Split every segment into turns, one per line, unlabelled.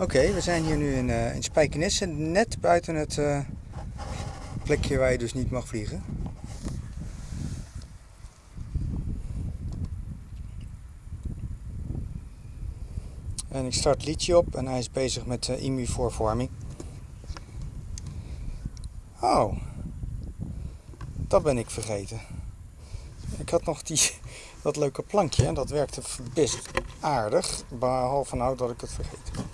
Oké, we zijn hier nu in, uh, in Spijkenisse, net buiten het uh, plekje waar je dus niet mag vliegen. En ik start liedje op en hij is bezig met uh, immuvorvorming. Oh, dat ben ik vergeten. Ik had nog die, dat leuke plankje en dat werkte best aardig. Behalve nou dat ik het vergeten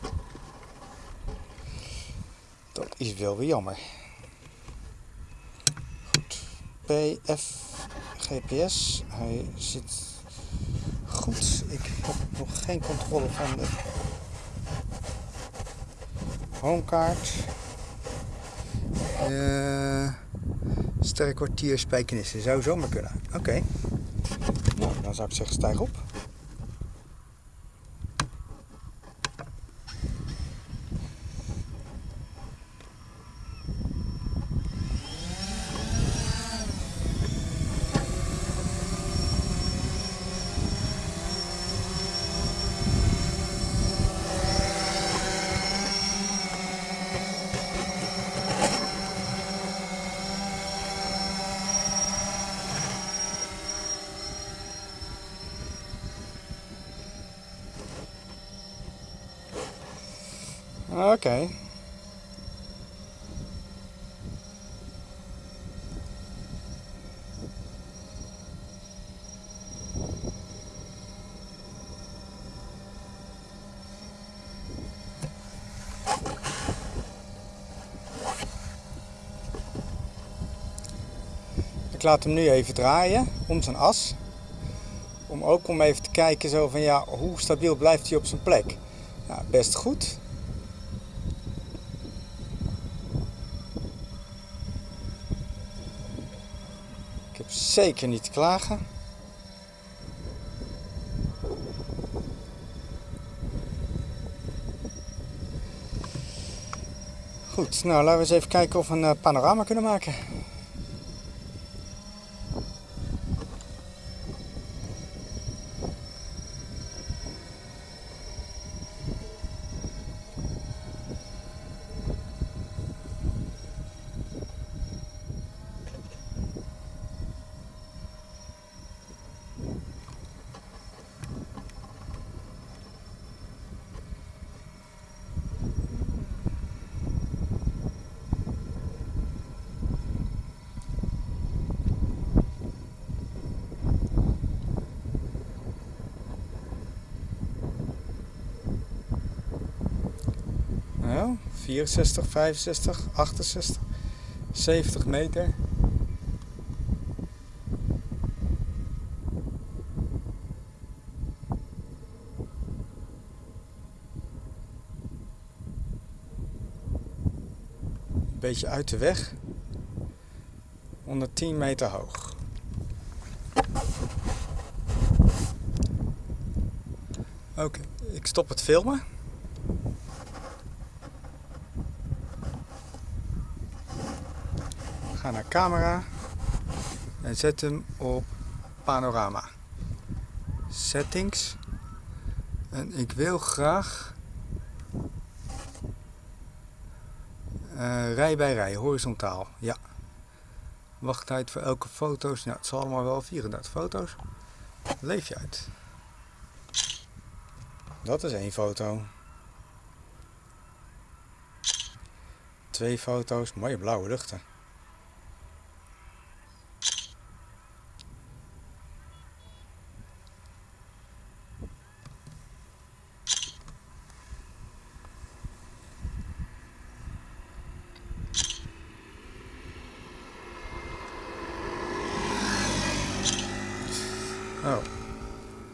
Dat is wel weer jammer. Goed. PF GPS. Hij zit goed. Ik heb nog geen controle van de homekaart. Uh, sterrenkwartier spijkenissen. Zou zomaar kunnen. Oké. Nou, dan zou ik zeggen stijg op. Oké. Okay. Ik laat hem nu even draaien om zijn as. Om ook om even te kijken zo van ja, hoe stabiel blijft hij op zijn plek. Nou, best goed. Ik heb zeker niet klagen. Goed, nou laten we eens even kijken of we een eh, panorama kunnen maken. Nou, 64, 65, 68, 70 meter. Een beetje uit de weg. 110 meter hoog. Oké, ik stop het filmen. Ga naar camera en zet hem op panorama. Settings. En ik wil graag uh, rij bij rij, horizontaal. Ja. Wachttijd voor elke foto's. Nou, het zal allemaal wel 34 foto's. Leef je uit. Dat is één foto. Twee foto's, mooie blauwe luchten. Oh,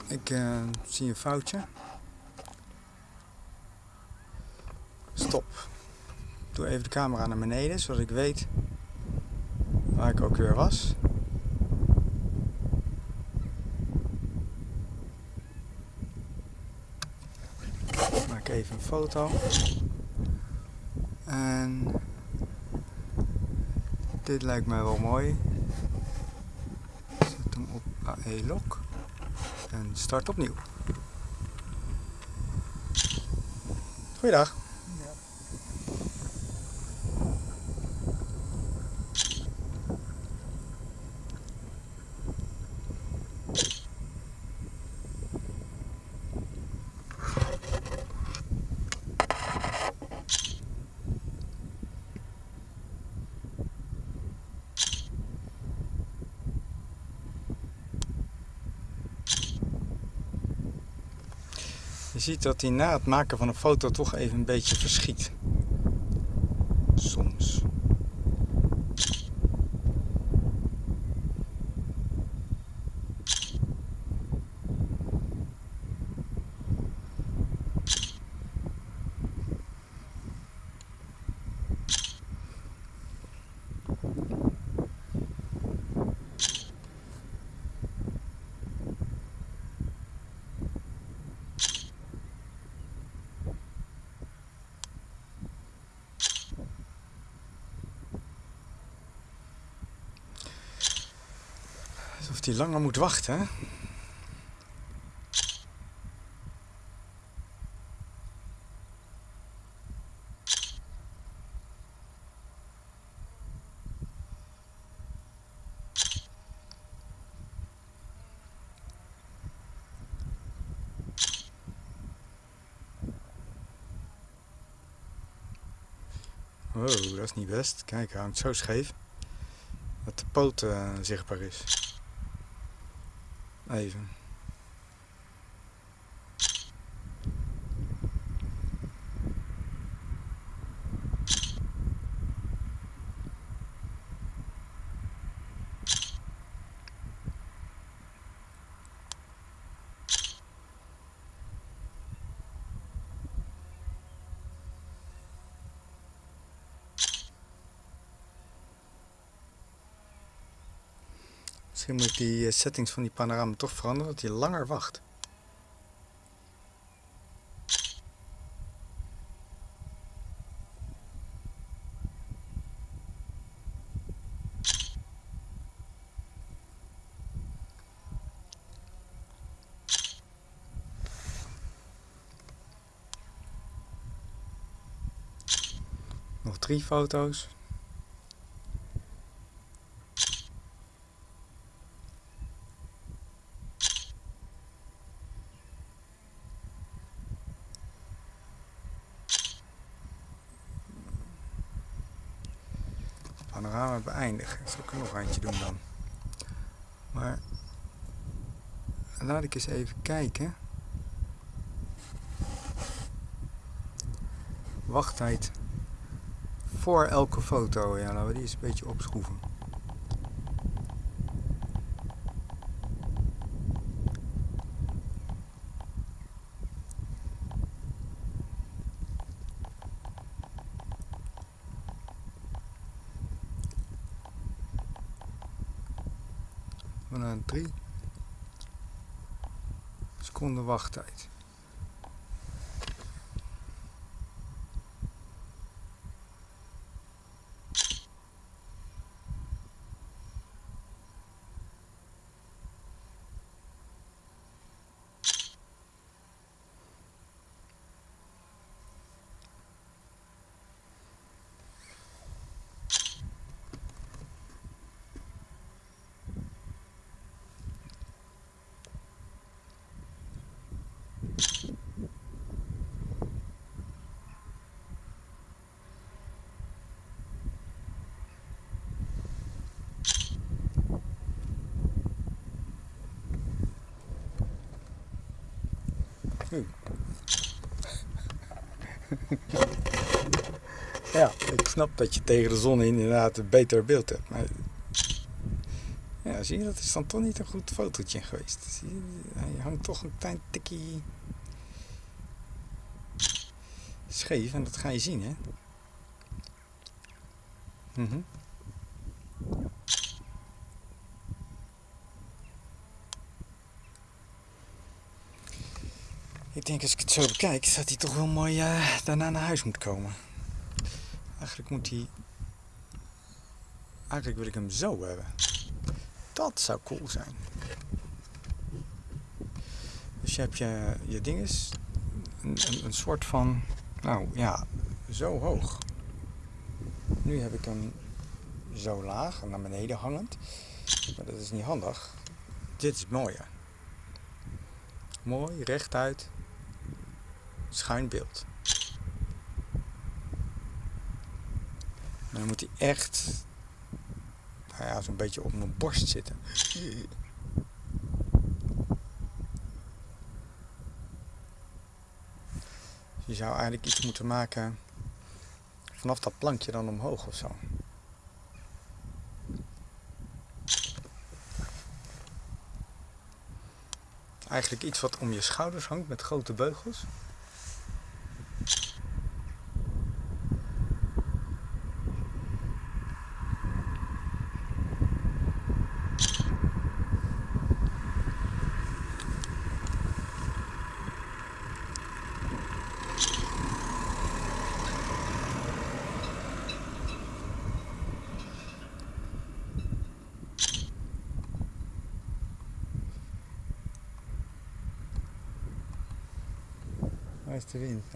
ik uh, zie een foutje. Stop. Doe even de camera naar beneden, zodat ik weet waar ik ook weer was. Maak even een foto. En dit lijkt mij wel mooi. Zet hem op AE-lock en start opnieuw. Goeiedag. Je ziet dat hij na het maken van een foto toch even een beetje verschiet. Langer moet wachten, hè? Wow, dat is niet best. Kijk, hij hangt zo scheef dat de poot uh, zichtbaar is. Even. Die eh, settings van die panorama toch veranderen, dat hij langer wacht. Nog drie foto's. Panorama beëindigen. Zal ik nog eentje doen dan. Maar laat ik eens even kijken. Wachttijd voor elke foto. Ja, laten we die eens een beetje opschroeven. Wachttijd. ja, ik snap dat je tegen de zon in inderdaad een beter beeld hebt. Maar ja, zie je, dat is dan toch niet een goed fotootje geweest. Zie je, hij hangt toch een klein tikje scheef en dat ga je zien, hè. Mm Ik denk als ik het zo bekijk, dat hij toch wel mooi uh, daarna naar huis moet komen. Eigenlijk moet hij... Eigenlijk wil ik hem zo hebben. Dat zou cool zijn. Dus je hebt je, je dinges, een, een, een soort van, nou ja, zo hoog. Nu heb ik hem zo laag en naar beneden hangend. Maar dat is niet handig. Dit is mooier. Mooi, rechtuit schuin beeld. dan moet hij echt nou ja, zo'n beetje op mijn borst zitten. Je zou eigenlijk iets moeten maken vanaf dat plankje dan omhoog of zo. Eigenlijk iets wat om je schouders hangt met grote beugels.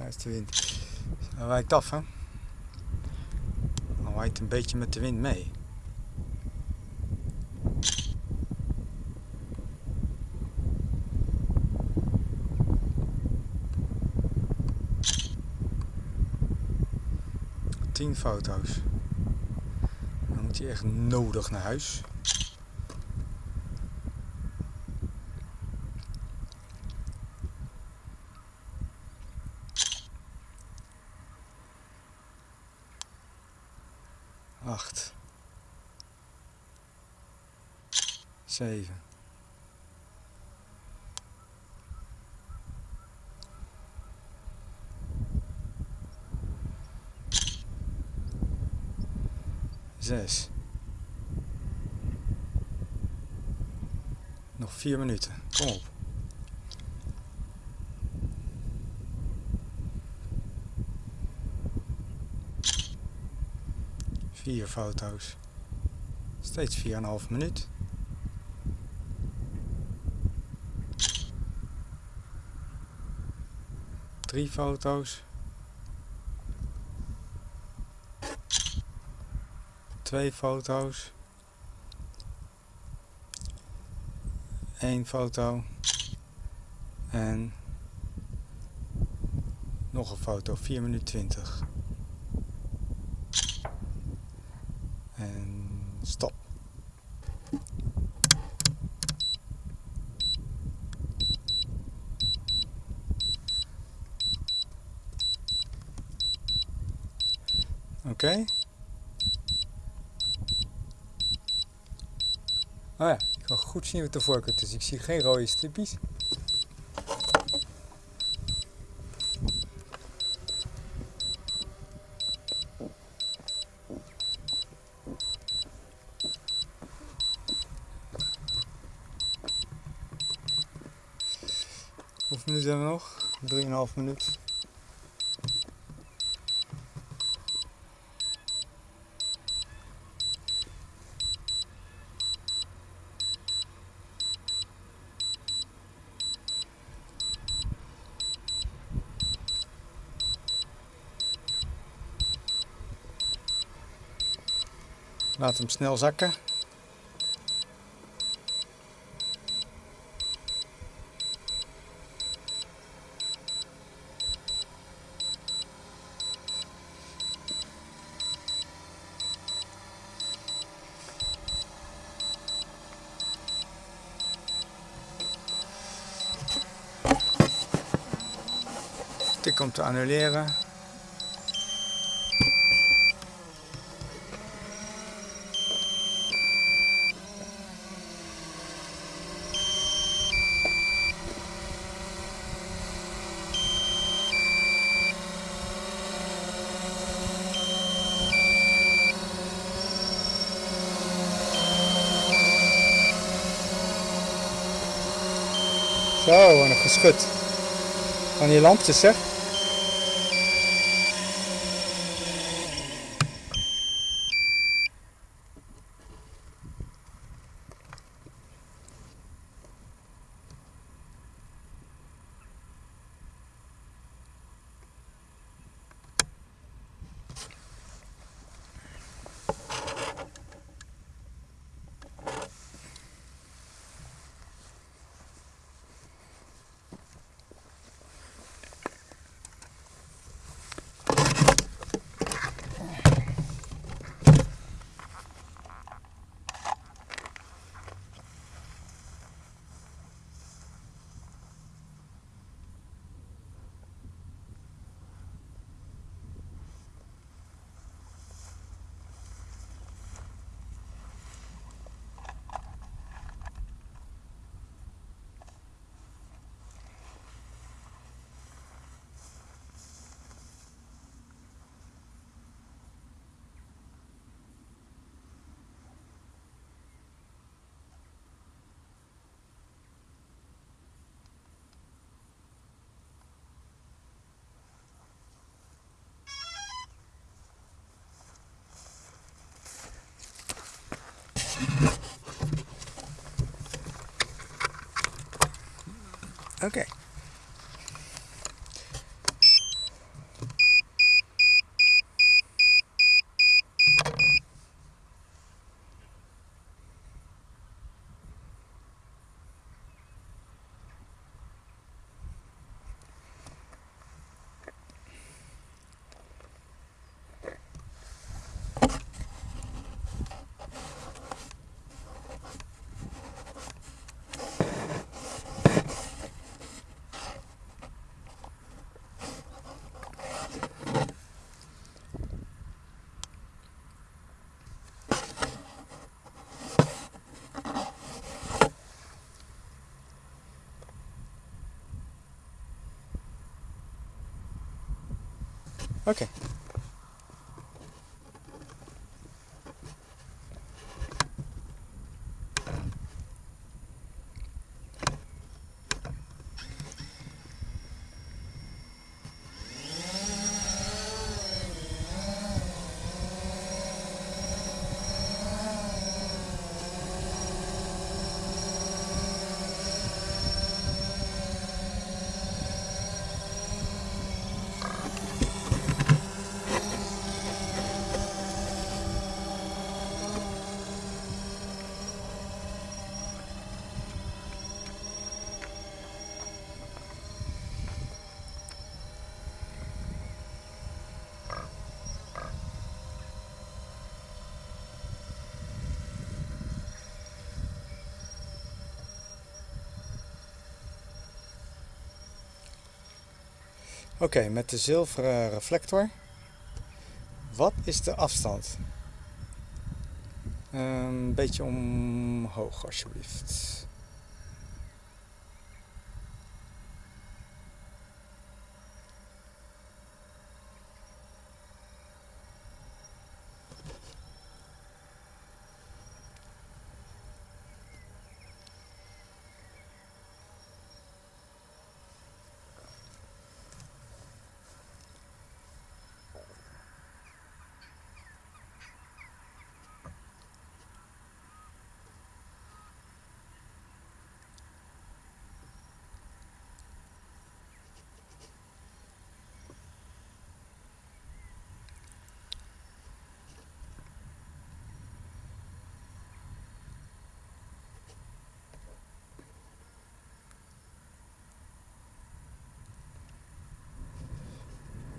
Is de wind. Hij wijkt af, hè? Hij waait een beetje met de wind mee. Tien foto's. Dan moet hij echt nodig naar huis. Zeven, zes, nog vier minuten, kom op. Vier foto's. Steeds 4,5 minuut. Drie foto's. Twee foto's. Eén foto. En nog een foto, 4 minuten 20. En stop. Oké. Oh ja, ik kan goed zien wat de voorkant is. Ik zie geen rode stipjes. Hoeveel minuten hebben we nog? 3,5 minuut. Laat hem snel zakken. Tik om te annuleren. Zo, wat een geschud. Van die Okay. Zeg. Oké. Met de zilveren reflector. Wat is de afstand? Een beetje omhoog, alsjeblieft.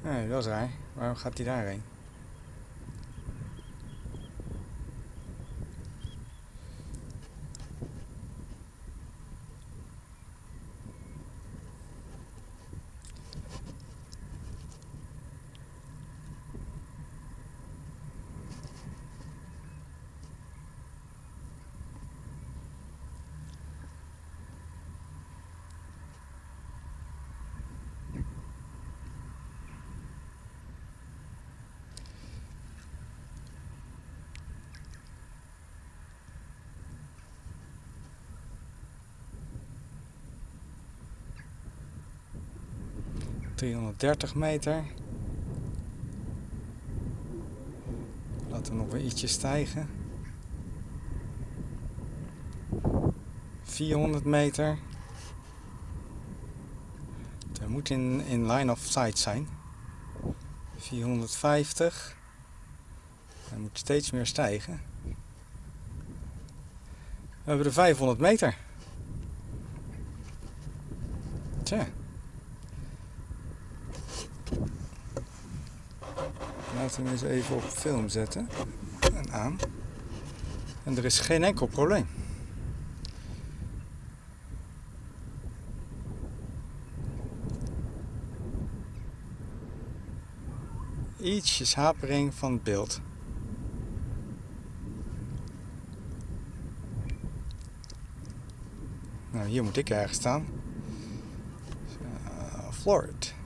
Nee, dat is raar. Waarom gaat hij daarheen? Driehonderddertig meter. Laten we nog weer ietsje stijgen. 400 meter. Het moet in, in line of sight zijn. 450. Hij moet steeds meer stijgen. We hebben de 500 meter. Tja. Hem eens even op film zetten. En aan. En er is geen enkel probleem. Ietsjes hapering van het beeld. Nou, hier moet ik ergens staan. Uh, Floored.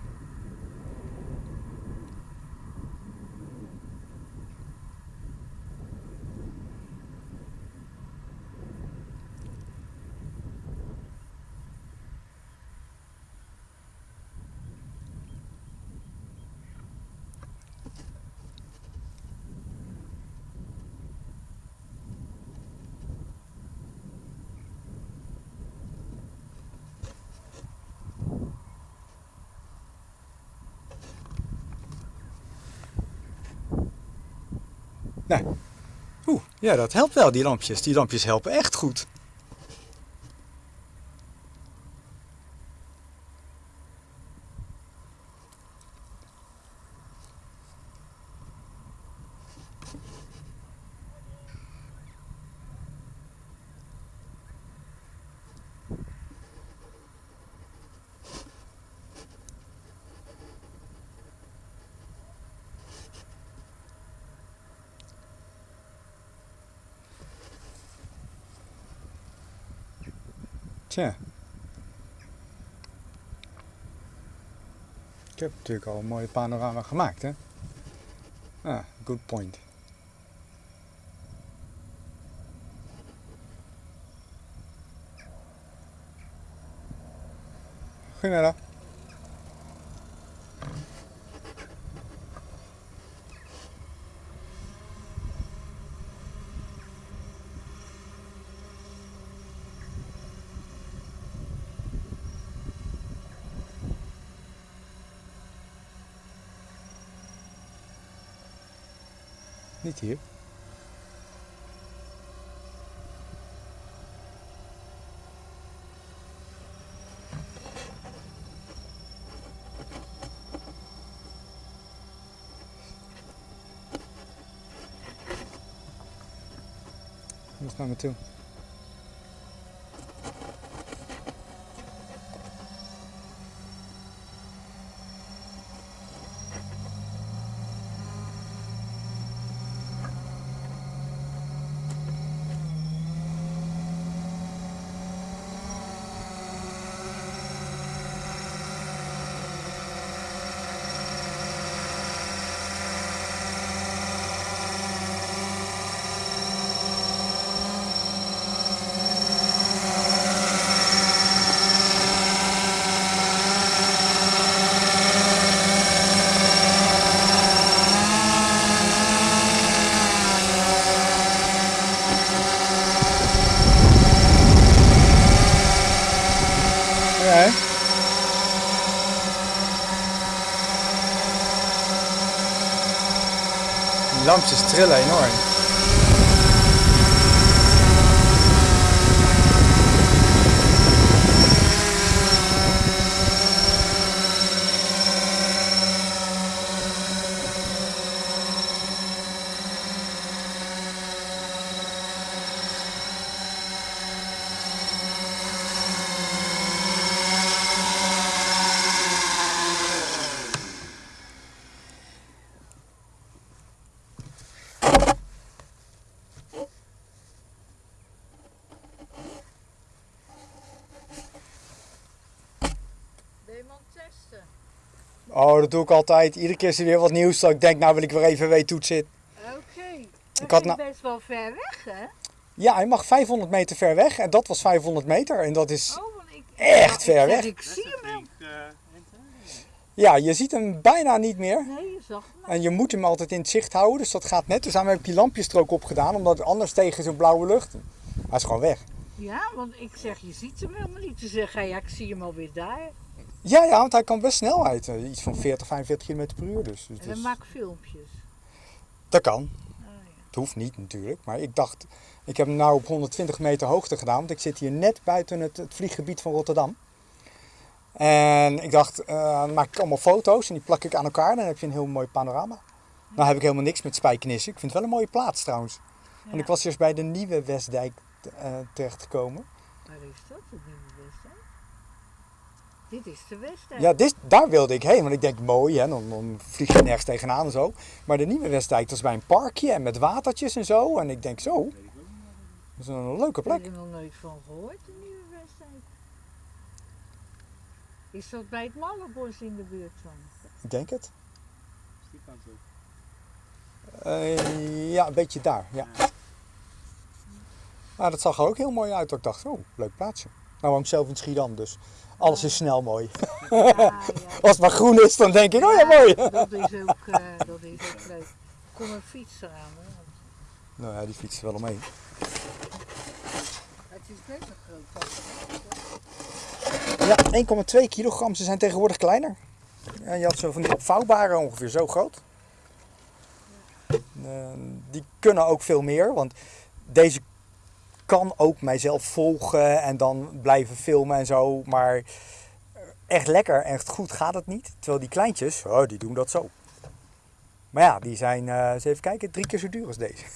Nee. Oeh, ja, dat helpt wel, die lampjes. Die lampjes helpen echt goed. Tja. Ik heb natuurlijk al een mooie panorama gemaakt, hè? Ah, good point. Goedemiddag. Niet hier. Kom eens naar me toe. Ja, hè? Die lampjes trillen enorm. Dat doe ik altijd. Iedere keer is er weer wat nieuws. Dat ik denk, nou wil ik weer even weten hoe het zit.
Oké.
Ik had nou-
best wel ver weg, hè?
Ja, hij mag 500 meter ver weg. En dat was 500 meter. En dat is...
Oh, ik...
Echt
Nou, ik
ver
zeg,
weg.
Ik zie hem wel.
Ja, je ziet hem bijna niet meer.
Nee, je zag hem.
En je moet hem altijd in het zicht houden. Dus dat gaat net. Dus daarom heb ik die lampjes er ook op gedaan. Omdat anders tegen zo'n blauwe lucht... Hij is gewoon weg.
Ja, want ik zeg, je ziet hem helemaal niet. Te zeggen, ja, ik zie hem alweer daar.
Ja, ja, want hij kan best snelheid. Iets van 40, 45 km per uur. Dus, dus
En ik filmpjes.
dat kan.
Oh, ja.
Het hoeft niet natuurlijk. Maar ik dacht, ik heb hem nou op 120 meter hoogte gedaan. Want ik zit hier net buiten het, het vlieggebied van Rotterdam. En ik dacht, eh, dan maak ik allemaal foto's en die plak ik aan elkaar. Dan heb je een heel mooi panorama. Nou heb ik helemaal niks met spijkenissen. Ik vind het wel een mooie plaats trouwens. Want ik was eerst bij de nieuwe Westdijk eh, terechtgekomen.
Waar is dat? Dit is de Westdijk.
Ja, dit, daar wilde ik heen. Want ik denk, mooi, hè, dan, dan vlieg je nergens tegenaan en zo. Maar de nieuwe Westdijk, dat is bij een parkje en met watertjes en zo. En ik denk, zo, dat is een leuke
Ik
plek.
heb er nog nooit van gehoord, de Nieuwe Westdijk. Is dat bij het Mallenbos in de buurt van?
Ik denk het. Eh, ja, een beetje daar, ja. Nou, dat zag er ook heel mooi uit. Ik dacht, oh, leuk plaatsje. Nou, woon ik zelf in Schiedam, dus alles is snel mooi.
Ja, ja.
Als het maar groen is, dan denk ik, oh ja, mooi.
Dat is ook, eh, dat is ook leuk. Kom een fiets eraan. Hè?
Nou ja, die fietst er wel omheen.
Het is best een groot.
Ja, 1,2 kilogram. Ze zijn tegenwoordig kleiner. En je had zo van die opvouwbare ongeveer zo groot. Eh, die kunnen ook veel meer, want deze kan ook mijzelf volgen en dan blijven filmen en zo. Maar echt lekker echt goed gaat het niet. Terwijl die kleintjes, oh, die doen dat zo. Maar ja, die zijn, eh, eens even kijken, drie keer zo duur als deze.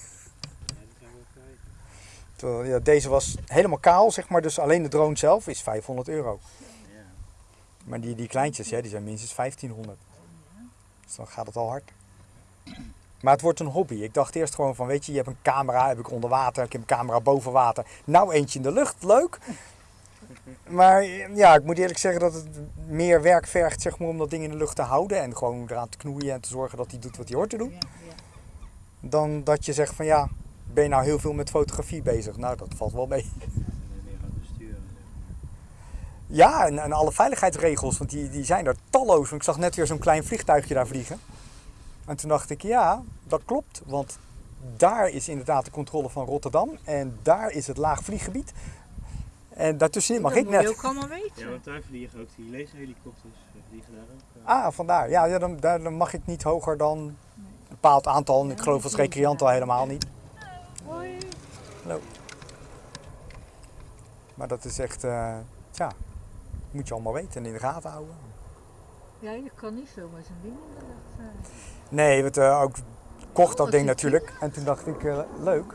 Ja,
deze was helemaal kaal, zeg maar. Dus alleen de drone zelf is 500 euro. Maar die, die kleintjes, ja, die zijn minstens 1500. Dus dan gaat het al hard. Maar het wordt een hobby. Ik dacht eerst gewoon van, weet je, je hebt een camera, heb ik onder water, ik heb een camera boven water. Nou eentje in de lucht, leuk. Maar ja, ik moet eerlijk zeggen dat het meer werk vergt zeg maar, om dat ding in de lucht te houden. En gewoon eraan te knoeien en te zorgen dat hij doet wat hij hoort te doen. Dan dat je zegt van, ja, ben je nou heel veel met fotografie bezig? Nou, dat valt wel mee. Ja, en, en alle veiligheidsregels, want die, die zijn er talloos. Want ik zag net weer zo'n klein vliegtuigje daar vliegen. En toen dacht ik, ja, dat klopt. Want daar is inderdaad de controle van Rotterdam. En daar is het laag vlieggebied. En daartussenin mag
dat
ik net.
ook allemaal weten.
Ja, want daar vliegen ook die laserhelikopters. eh, Vliegen daar ook. eh.
Ah, vandaar. Ja, ja dan, daar, dan mag ik niet hoger dan een bepaald aantal. En ik geloof als recreant al helemaal niet.
Hoi.
Maar dat is echt, eh, ja, moet je allemaal weten en in de gaten houden.
Ja, je kan niet zomaar zo'n ding in de lucht eh.
Nee, want eh, ook kocht dat ding natuurlijk. En toen dacht ik, eh, leuk.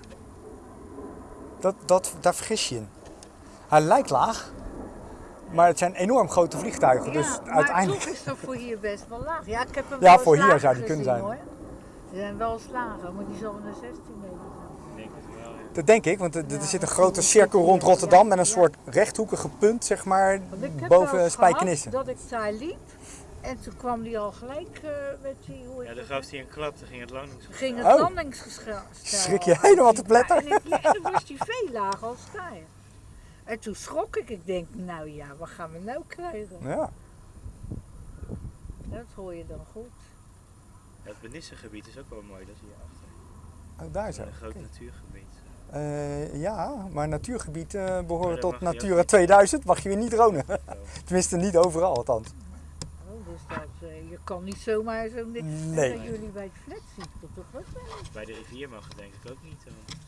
Dat, dat, daar vergis je in. Hij lijkt laag, maar het zijn enorm grote vliegtuigen. dus
ja, maar
uiteindelijk.
toch is dat voor hier best wel laag. Ja, ik heb hem
Ja, voor hier zou die kunnen zijn.
Hoor. Ze zijn wel eens lager, maar die zal naar 16 meter zijn.
Dat denk ik, want er,
Ja,
zit een grote cirkel rond Rotterdam met een soort rechthoekige punt, zeg maar, boven
eens
Spijkenisse.
gehad dat ik daar liep en toen kwam die al gelijk eh, met die... Hoe
Ja, dan gaf hij een klap, dan ging het langs.
ging het
Oh.
landingsgestel.
Schrik je helemaal te pletter?
Ja, en, ik- ja, en dan was die veel lager als daar. En toen schrok ik. Ik denk, nou ja, wat gaan we nou krijgen?
Ja,
Dat hoor je dan goed.
Het Benissengebied is ook wel mooi, dat zie je achter.
oh, daar zo.
Een groot natuurgebied.
Eh, ja, maar natuurgebied eh behoren tot Natura
niet.
2000, mag je weer niet dronen. Tenminste, niet overal althans.
Dus dat, eh, je kan niet zomaar zo'n ding.
Nee.
bij jullie bij het flat ziet dat toch ook wel.
Bij de rivier mag het denk ik ook niet. dan.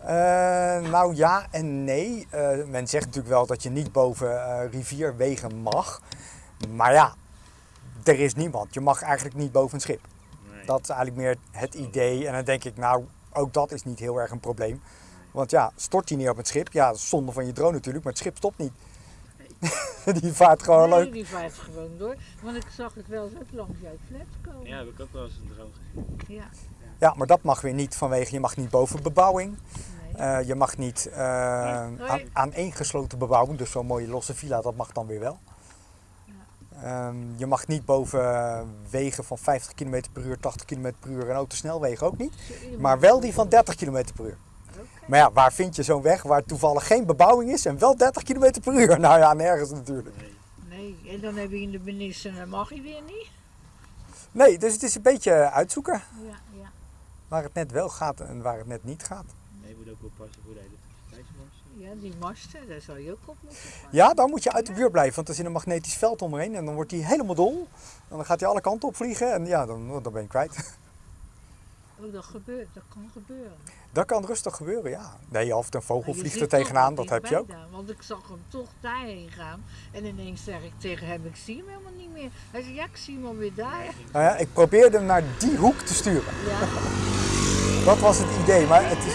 Eh, nou ja en nee. Eh, men zegt natuurlijk wel dat je niet boven eh, rivierwegen mag. Maar ja, er is niemand. Je mag eigenlijk niet boven een schip.
Nee.
Dat is eigenlijk meer het idee. En dan denk ik, nou, ook dat is niet heel erg een probleem. Want ja, stort die neer op het schip? Ja, dat zonde van je drone natuurlijk, maar het schip stopt niet. die vaart gewoon
nee,
leuk.
die vaart gewoon door. Want ik zag het wel eens ook langs jouw flat komen.
Ja, heb ik ook wel eens een droom gezien.
Ja,
Ja, maar dat mag weer niet vanwege, je mag niet boven bebouwing.
nee.
Eh, je mag niet eh
Nee.
aan, aaneengesloten bebouwing, dus zo'n mooie losse villa, dat mag dan weer wel. Ehm, je mag niet boven wegen van 50 km per uur, 80 km per uur en autosnelwegen ook niet.
Zo, je
Maar
mag-
wel die van 30 km per uur. Maar ja, waar vind je zo'n weg waar toevallig geen bebouwing is en wel 30 km per uur? Nou ja, nergens natuurlijk.
Nee.
Nee, en dan heb je in de benissen, dan mag je weer niet.
Nee, dus het is een beetje uitzoeken
Ja, ja.
waar het net wel gaat en waar het net niet gaat.
Nee, je moet ook oppassen voor de elektriciteitsmast.
Ja, die masten, daar zou je ook op moeten passen.
Ja, dan moet je uit de buurt blijven, want er zit een magnetisch veld omheen en dan wordt hij helemaal dol. En dan gaat hij alle kanten op vliegen en ja, dan, dan ben je kwijt.
Oh, dat gebeurt, dat kan gebeuren.
Dat kan rustig gebeuren, ja. Nee, of een vogel vliegt er tegenaan, dat heb je ook.
daar, want ik zag hem toch daarheen gaan. En ineens zeg ik tegen hem, ik zie hem helemaal niet meer. Hij zei, ja, ik zie hem alweer daar.
Nou ja, ik probeerde hem naar die hoek te sturen.
Ja,
Dat was het idee, maar het
het
is...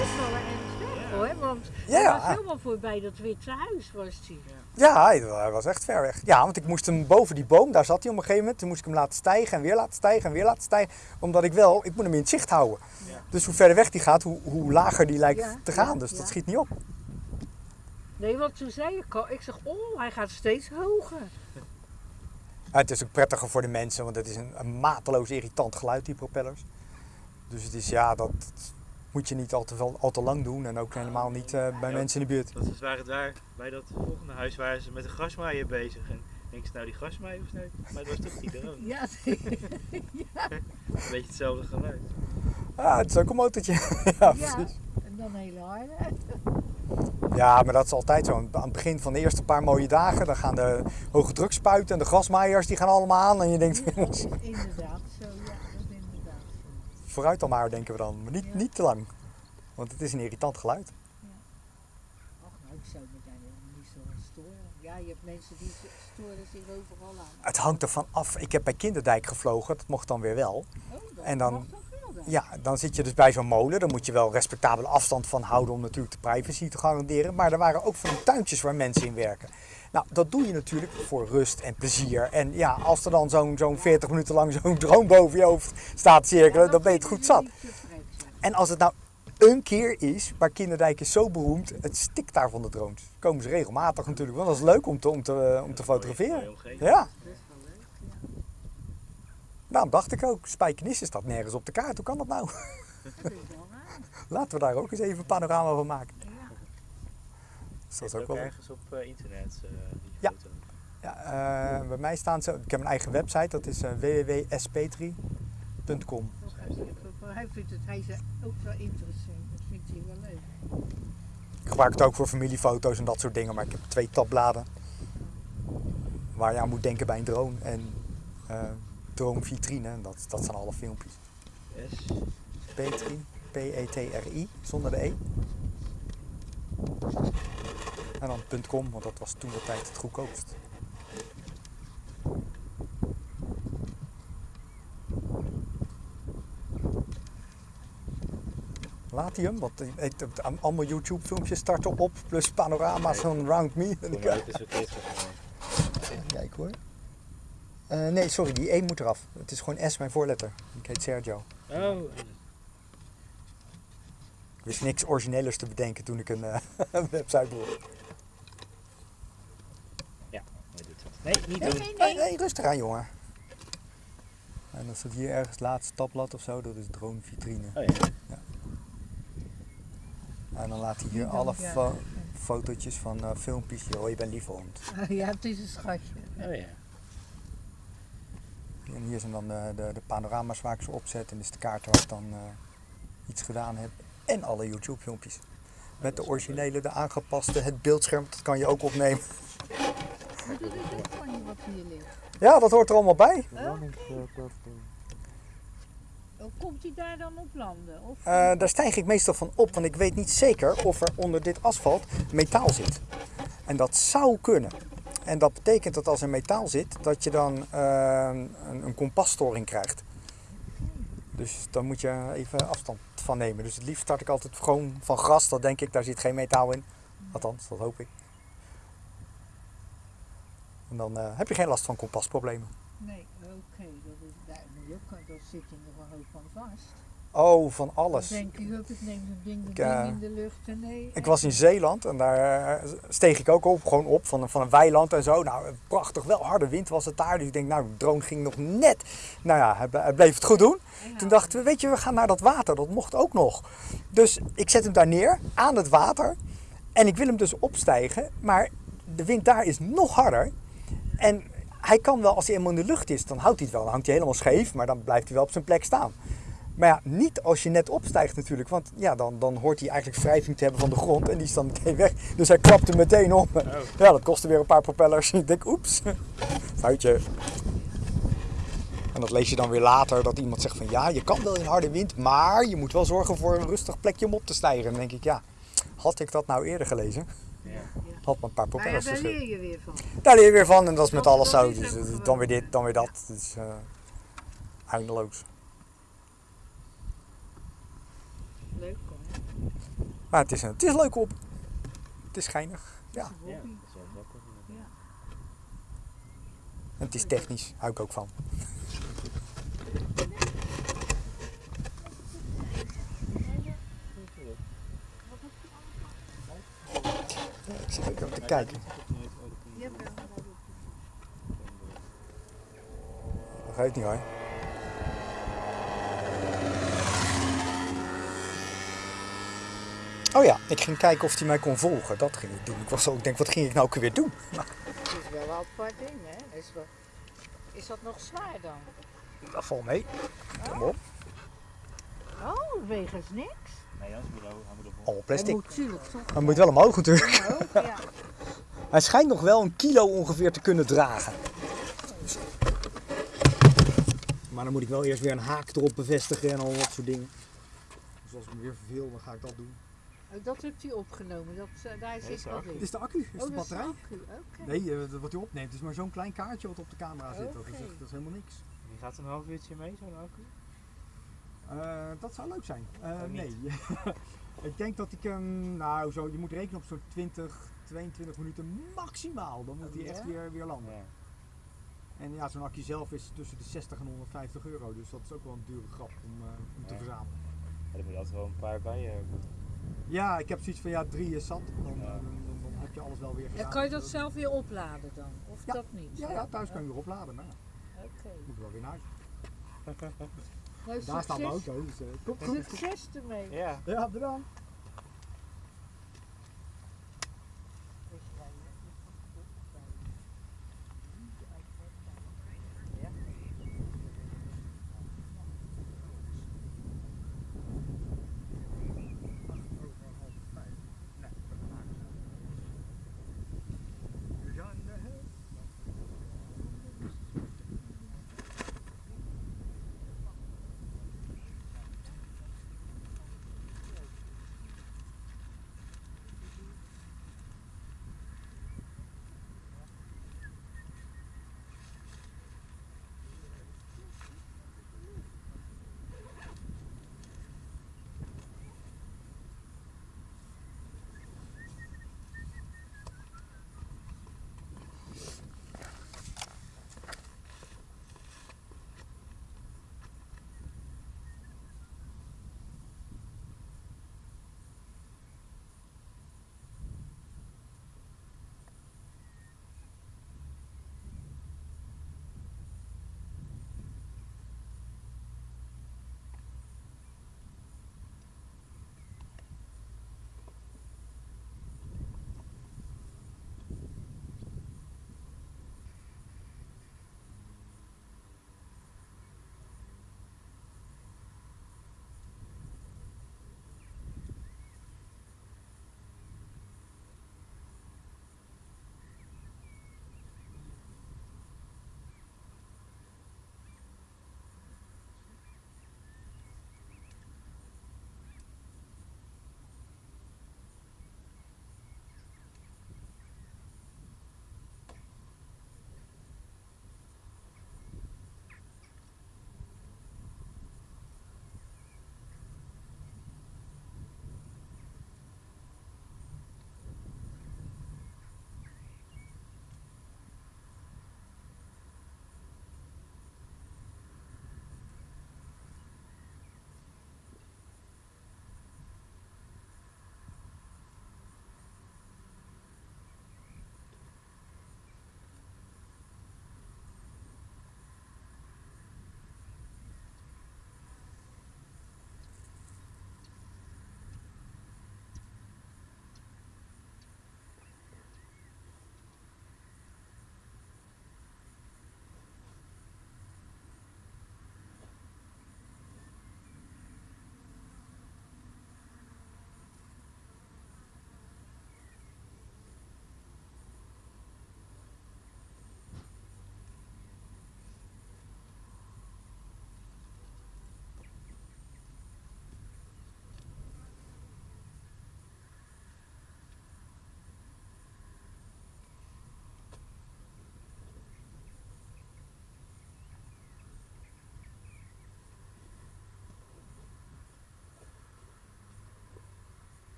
hoor, want
Ja,
hij was helemaal voorbij dat witte huis was hij.
Ja, hij was echt ver weg. Ja, want ik moest hem boven die boom, daar zat hij op een gegeven moment. Toen moest ik hem laten stijgen en weer laten stijgen en weer laten stijgen. Omdat ik wel, ik moet hem in het zicht houden.
Ja.
Dus hoe verder weg die gaat, hoe, hoe lager die lijkt
Ja,
te gaan. dus dat schiet niet op.
Nee, want toen zei ik al, ik zeg, oh, hij gaat steeds hoger.
Ja, het is ook prettiger voor de mensen, want het is een, een mateloos irritant geluid, die propellers. Dus het is, ja, dat moet je niet al te, veel, al te lang doen. En ook helemaal niet eh, bij
Ja.
mensen in de buurt.
Dat is waren daar bij dat volgende huis waren ze met de grasmaaier bezig. En denk ze nou die grasmaaier of nee? Maar het was toch die drone.
Ja,
Een beetje hetzelfde geluid.
Ja, het is ook een motortje. ja,
ja.
precies.
En dan heel hard.
Ja, maar dat is altijd zo. Aan het begin van de eerste paar mooie dagen, dan gaan de hoge drukspuiten en de grasmaaiers, die gaan allemaal aan. En je denkt,
Ja, dat inderdaad zo, ja, dat is inderdaad zo.
Vooruit dan maar, denken we dan. Maar niet,
Ja.
niet te lang. Want het is een irritant geluid.
Ach, nou, ik zou me daar niet zo aan storen. Ja, je hebt mensen die storen zich overal aan.
Het hangt ervan af. Ik heb bij Kinderdijk gevlogen, dat mocht dan weer wel.
Oh, dat
En dan-? Ja, dan zit je dus bij zo'n molen. Dan moet je wel respectabele afstand van houden om natuurlijk de privacy te garanderen. Maar er waren ook van die tuintjes waar mensen in werken. Nou, dat doe je natuurlijk voor rust en plezier. En ja, als er dan zo'n zo'n 40 minuten lang zo'n droom boven je hoofd staat cirkelen, dan ben je het goed zat. En als het nou een keer is, maar Kinderdijk is zo beroemd, het stikt daar van de drones. Komen ze regelmatig natuurlijk, want dat is leuk om te, om te, om te fotograferen. Ja, daarom dacht ik ook, Spijkenisse staat nergens op de kaart. Hoe kan dat nou? Laten we daar ook eens even een panorama van maken.
Ja.
Dat is
Zit
ook wel...
ergens op eh, internet, eh, die
Ja.
foto.
Ja, eh, bij mij staan ze. Ik heb een eigen website, dat is www.spetri.com.
Hij vindt het hij is ook wel interessant. Dat vindt hij wel leuk.
Ik gebruik het ook voor familiefoto's en dat soort dingen, maar ik heb twee tabbladen waar je aan moet denken bij een drone en eh dronevitrine. En dat, dat zijn alle filmpjes.
S.
Petri, P-E-T-R-I, zonder de E. En dan .com, want dat was toen de tijd het goedkoopst. Hem, want allemaal YouTube filmpjes starten op, plus panorama's van Round Me. Kijk hoor. Eh, nee, sorry, die E moet eraf. Het is gewoon S, mijn voorletter. Ik heet Sergio.
Oh,
wist niks originelers te bedenken toen ik een eh, website begon.
hij doet het. Nee, niet
Nee,
doen.
nee,
Nee,
nee.
nee, rustig aan jongen. En dan staat hier ergens het laatste tabblad of zo, dat is drone vitrine.
Oh ja.
En dan laat hij hier alle
dan, ja.
fo- fotootjes van eh, filmpjes. Joh, je bent lief hond.
Ja, het is een schatje.
Oh ja.
En hier zijn dan de, de, de panorama's waar ik ze opzet. En dit is de kaart waar ik dan eh, iets gedaan heb. En alle YouTube filmpjes. Met de originele, de aangepaste, het beeldscherm, dat kan je ook opnemen.
Maar van wat hier ligt.
Ja, dat hoort er allemaal bij.
Oh, komt hij daar dan op landen? Of,
Eh, daar stijg ik meestal van op, want ik weet niet zeker of er onder dit asfalt metaal zit. En dat zou kunnen. En dat betekent dat als er metaal zit, dat je dan eh, een, een kompasstoring krijgt. Dus dan moet je even afstand van nemen. Dus het liefst start ik altijd gewoon van gras. Dat denk ik, daar zit geen metaal in. Althans, dat hoop ik. En dan eh, heb je geen last van kompasproblemen.
Nee, oké. dat, is, zit je nog een hoop van vast.
Oh, van alles.
Denk je, ik neem zo'n ding,
Ik,
ding
eh,
in de lucht en nee.
Ik was in Zeeland en daar eh, steeg ik ook op, gewoon op van, een- van een weiland en zo. Nou, prachtig, wel harde wind was het daar. Dus ik denk, nou, de drone ging nog net. Nou ja, hij bleef het goed doen. Toen dachten we, weet je, we gaan naar dat water. Dat mocht ook nog. Dus ik zet hem daar neer, aan het water. En ik wil hem dus opstijgen, maar de wind daar is nog harder. En hij kan wel, als hij helemaal in de lucht is, dan houdt hij het wel. Dan hangt hij helemaal scheef, maar dan blijft hij wel op zijn plek staan. Maar ja, niet als je net opstijgt natuurlijk, want ja, dan, dan hoort hij eigenlijk wrijving te hebben van de grond en die is dan meteen weg. Dus hij klapte meteen om. Ja, dat kostte weer een paar propellers. Ik denk, oeps, foutje. En dat lees je dan weer later, dat iemand zegt van ja, je kan wel in harde wind, maar je moet wel zorgen voor een rustig plekje om op te stijgen. En dan denk ik, ja, had ik dat nou eerder gelezen,
Ja.
had me een paar
Maar ja,
propellers
daar leer je weer van.
Daar leer je weer van en dat is met alles zo. Dus, dan weer dit, dan weer dat. Dus, eh eindeloos.
Leuk hoor.
Maar het is, een, het is leuk op. Het is geinig. Ja. En het is technisch, hou ik ook van. Ik zit ook even te kijken. Geeft niet hoor. Oh ja, ik ging kijken of hij mij kon volgen. Dat ging ik doen. Ik was zo, ik denk, wat ging ik nou ook weer doen?
Het is wel een apart ding, hè? Is, wel... is dat nog zwaar dan?
Dat valt mee. Kom op.
Oh, wegens niks?
Nee, ervoor.
Allemaal
Hij
plastic.
moet natuurlijk toch
Hij moet wel omhoog natuurlijk.
omhoog, ja.
Hij schijnt nog wel een kilo ongeveer te kunnen dragen. Maar dan moet ik wel eerst weer een haak erop bevestigen en al dat soort dingen. Dus als ik me weer verveel, dan ga ik dat doen.
Oh, dat hebt u opgenomen, dat, eh, daar
is
zit
de
wat
accu.
in.
Dit is de accu, is
oh,
de
is de
batterij.
accu, oké.
Nee, eh, wat u opneemt is maar zo'n klein kaartje wat op de camera zit. Dat, is, dat is helemaal niks.
Die gaat een half uurtje mee, zo'n accu.
Eh, dat zou leuk zijn. Eh,
Oh,
nee. ik denk dat ik hem, nou zo, je moet rekenen op zo'n 20, 22 minuten maximaal. Dan moet hij
Oh,
echt
ja?
weer, weer landen.
Ja.
En ja, zo'n accu zelf is tussen de 60 en 150 euro. Dus dat is ook wel een dure grap om, eh, om te verzamelen.
Er moet altijd wel een paar bij je hebben.
Ja, ik heb zoiets van ja, drie is zat. Dan, eh,
Ja.
dan, dan, dan heb je alles wel weer
En
gedaan.
kan je dat zelf weer opladen dan? Of
Ja.
dat niet?
Ja, ja, thuis kan je weer opladen. Maar
Oké.
moet wel weer naar huis.
Nou,
Daar staat mijn
succes,
auto. Dus, eh, komt goed.
succes ermee.
Ja.
Ja, bedankt.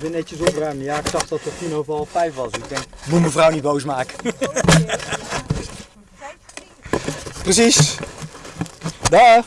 Weer netjes opruimen. Ja, ik zag dat het tien over half vijf was. Ik denk, moet mevrouw niet boos maken. Precies. Dag.